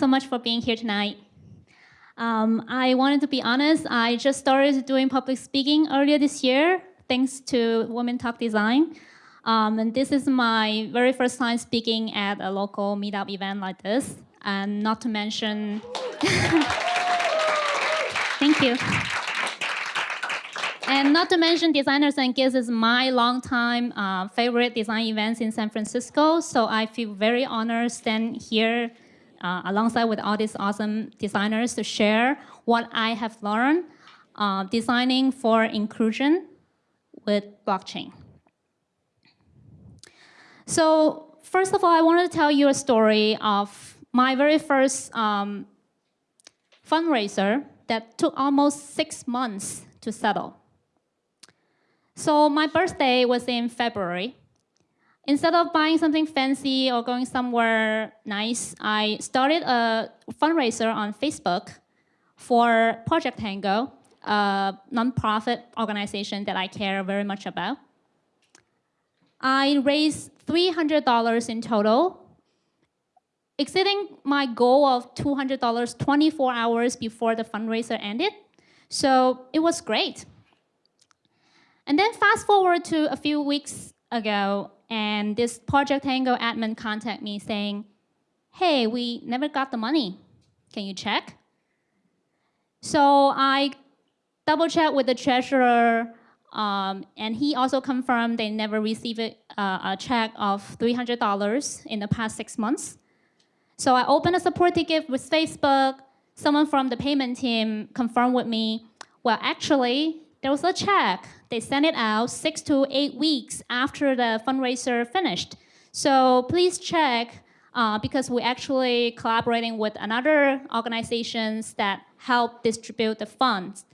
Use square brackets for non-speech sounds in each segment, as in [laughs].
So much for being here tonight. Um, I wanted to be honest, I just started doing public speaking earlier this year, thanks to Women Talk Design. Um, and this is my very first time speaking at a local meetup event like this. And not to mention, [laughs] thank you. And not to mention Designers and Geeks is my longtime uh, favorite design events in San Francisco. So I feel very honored to stand here uh, alongside with all these awesome designers to share what I have learned uh, designing for inclusion with blockchain. So first of all, I wanted to tell you a story of my very first um, fundraiser that took almost six months to settle. So my birthday was in February. Instead of buying something fancy or going somewhere nice, I started a fundraiser on Facebook for Project Tango, a nonprofit organization that I care very much about. I raised $300 in total, exceeding my goal of $200 24 hours before the fundraiser ended. So it was great. And then fast forward to a few weeks ago, and this Project Tango admin contact me saying, hey, we never got the money. Can you check? So I double checked with the treasurer, um, and he also confirmed they never received a, uh, a check of $300 in the past six months. So I opened a support ticket with Facebook. Someone from the payment team confirmed with me, well, actually, there was a check. They sent it out six to eight weeks after the fundraiser finished. So please check uh, because we're actually collaborating with another organizations that help distribute the funds.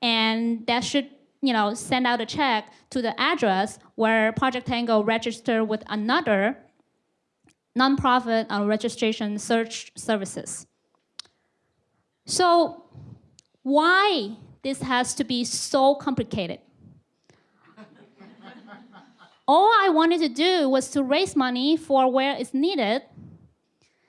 And that should you know, send out a check to the address where Project Tango registered with another nonprofit uh, registration search services. So why this has to be so complicated. All I wanted to do was to raise money for where it's needed.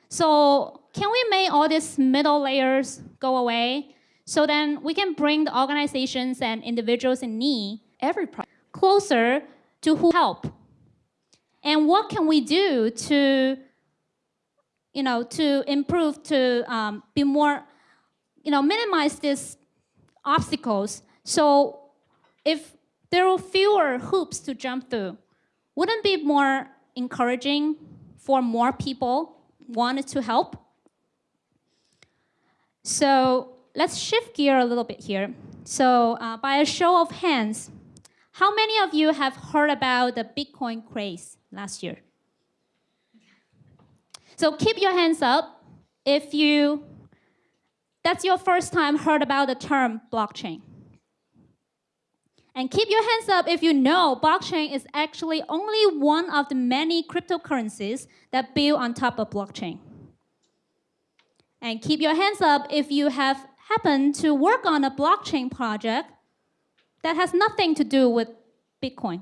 So can we make all these middle layers go away so then we can bring the organizations and individuals in need every closer to who help? And what can we do to, you know, to improve, to um, be more, you know, minimize these obstacles. So if there were fewer hoops to jump through, wouldn't be more encouraging for more people wanted to help? So let's shift gear a little bit here. So uh, by a show of hands, how many of you have heard about the Bitcoin craze last year? So keep your hands up if you that's your first time heard about the term blockchain. And keep your hands up if you know blockchain is actually only one of the many cryptocurrencies that build on top of blockchain. And keep your hands up if you have happened to work on a blockchain project that has nothing to do with Bitcoin.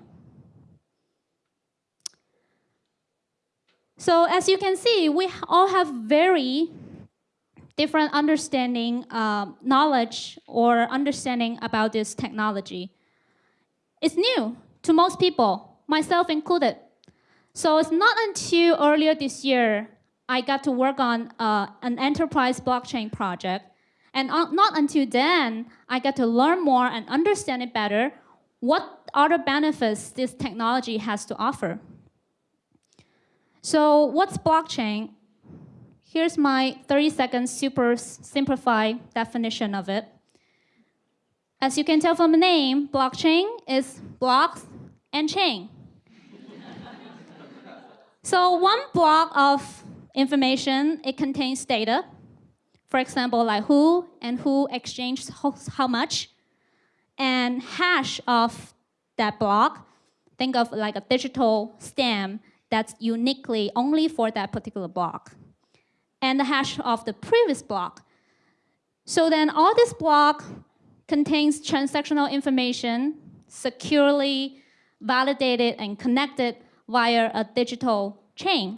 So as you can see, we all have very different understanding, um, knowledge, or understanding about this technology. It's new to most people, myself included. So it's not until earlier this year I got to work on uh, an enterprise blockchain project. And not until then, I got to learn more and understand it better, what other benefits this technology has to offer. So what's blockchain? Here's my 30 second super simplified definition of it. As you can tell from the name, blockchain is blocks and chain. so one block of information, it contains data. For example, like who and who exchanged how much. And hash of that block, think of like a digital stamp that's uniquely only for that particular block and the hash of the previous block. So then all this block contains transactional information securely validated and connected via a digital chain.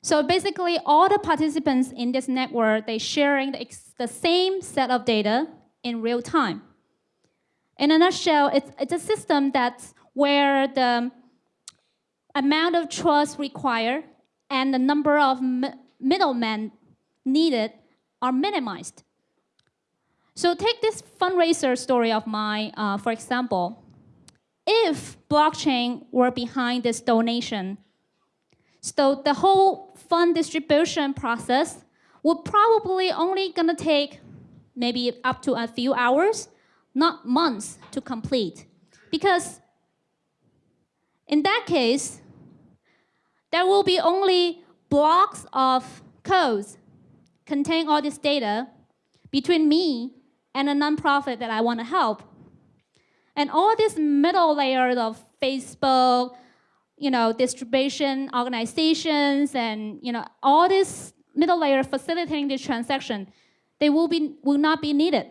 So basically, all the participants in this network, they're sharing the, the same set of data in real time. In a nutshell, it's, it's a system that's where the amount of trust required and the number of middlemen needed are minimized. So take this fundraiser story of mine, uh, for example. If blockchain were behind this donation, so the whole fund distribution process would probably only gonna take maybe up to a few hours, not months to complete. Because in that case, there will be only blocks of codes contain all this data between me and a nonprofit that I want to help. And all these middle layers of Facebook, you know, distribution organizations and you know, all this middle layer facilitating this transaction, they will, be, will not be needed.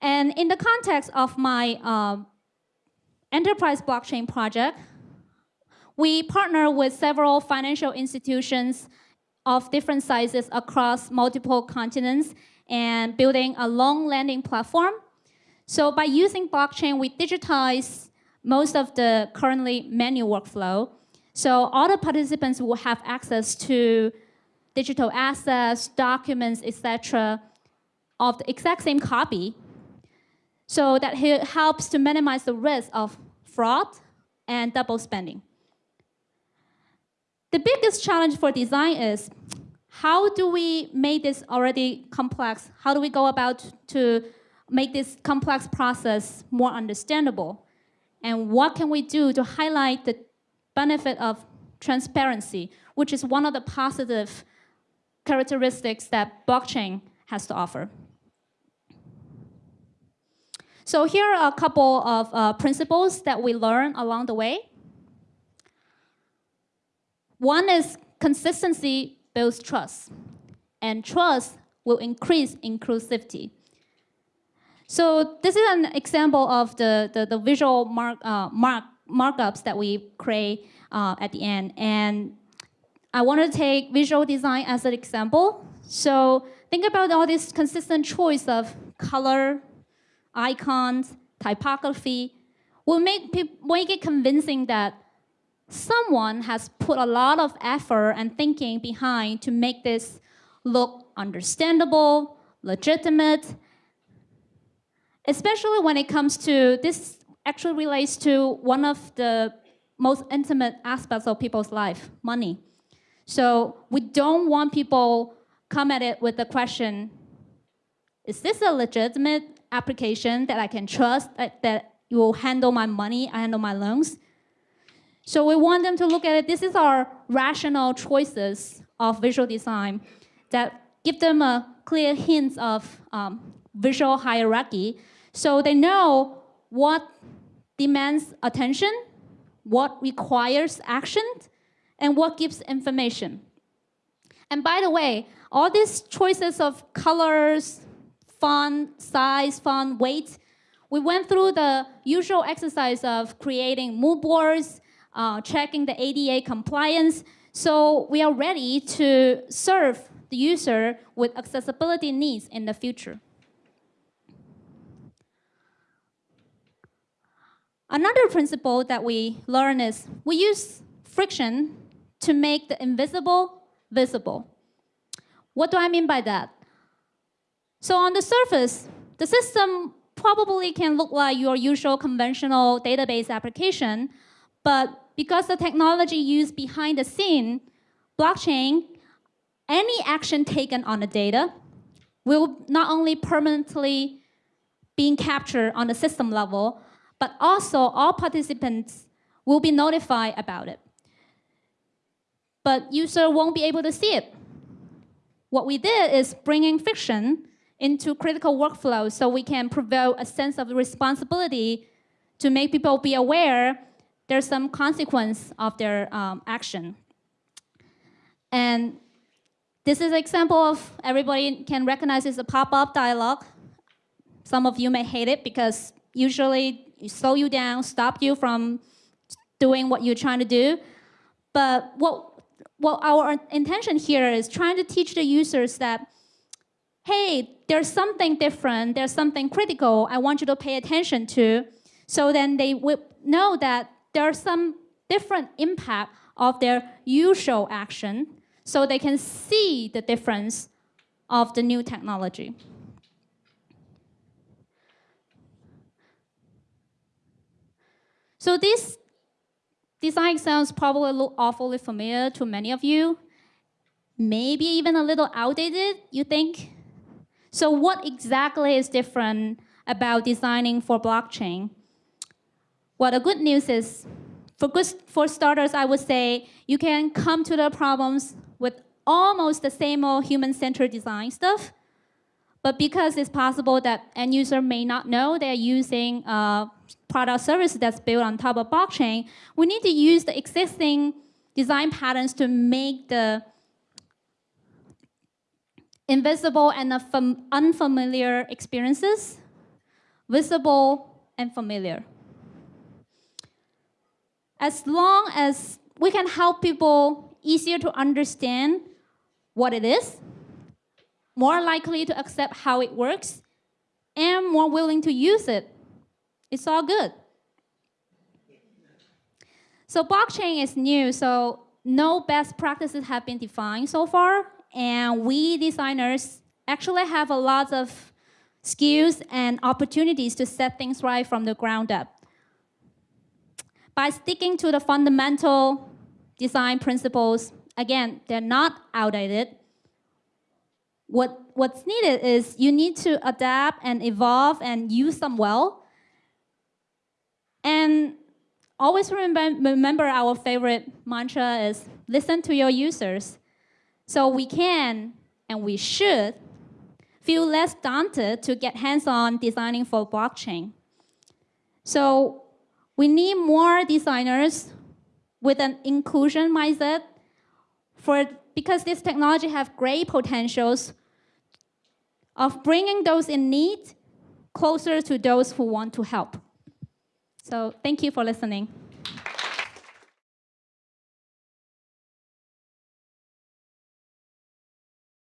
And in the context of my um, enterprise blockchain project, we partner with several financial institutions of different sizes across multiple continents and building a long landing platform. So by using blockchain, we digitize most of the currently manual workflow. So all the participants will have access to digital assets, documents, etc., of the exact same copy. So that helps to minimize the risk of fraud and double spending. The biggest challenge for design is how do we make this already complex? How do we go about to make this complex process more understandable? And what can we do to highlight the benefit of transparency, which is one of the positive characteristics that blockchain has to offer. So here are a couple of uh, principles that we learn along the way. One is consistency builds trust, and trust will increase inclusivity. So this is an example of the, the, the visual mark, uh, mark, markups that we create uh, at the end. And I want to take visual design as an example. So think about all this consistent choice of color, icons, typography will make, make it convincing that someone has put a lot of effort and thinking behind to make this look understandable, legitimate, especially when it comes to this actually relates to one of the most intimate aspects of people's life, money. So we don't want people come at it with the question, is this a legitimate application that I can trust, that, that you will handle my money, I handle my loans? So we want them to look at it. This is our rational choices of visual design that give them a clear hint of um, visual hierarchy so they know what demands attention, what requires action, and what gives information. And by the way, all these choices of colors, font, size, font, weight, we went through the usual exercise of creating mood boards, uh, checking the ADA compliance. So we are ready to serve the user with accessibility needs in the future. Another principle that we learn is we use friction to make the invisible visible. What do I mean by that? So on the surface, the system probably can look like your usual conventional database application, but because the technology used behind the scene, blockchain, any action taken on the data will not only permanently being captured on the system level, but also all participants will be notified about it. But user won't be able to see it. What we did is bringing friction into critical workflows so we can provoke a sense of responsibility to make people be aware there's some consequence of their um, action. And this is an example of everybody can recognize it's a pop-up dialog. Some of you may hate it because usually it slow you down, stop you from doing what you're trying to do. But what well, our intention here is trying to teach the users that, hey, there's something different, there's something critical I want you to pay attention to. So then they will know that there's some different impact of their usual action so they can see the difference of the new technology. So this design sounds probably look awfully familiar to many of you. Maybe even a little outdated, you think? So what exactly is different about designing for blockchain? Well, the good news is, for, good, for starters, I would say you can come to the problems with almost the same old human-centered design stuff, but because it's possible that end user may not know they're using a product service that's built on top of blockchain, we need to use the existing design patterns to make the invisible and unfamiliar experiences visible and familiar. As long as we can help people easier to understand what it is, more likely to accept how it works, and more willing to use it. It's all good. So blockchain is new, so no best practices have been defined so far, and we designers actually have a lot of skills and opportunities to set things right from the ground up. By sticking to the fundamental design principles, again, they're not outdated, what, what's needed is you need to adapt and evolve and use them well. And always remember, remember our favorite mantra is listen to your users. So we can and we should feel less daunted to get hands-on designing for blockchain. So we need more designers with an inclusion mindset for, because this technology has great potentials of bringing those in need closer to those who want to help. So thank you for listening.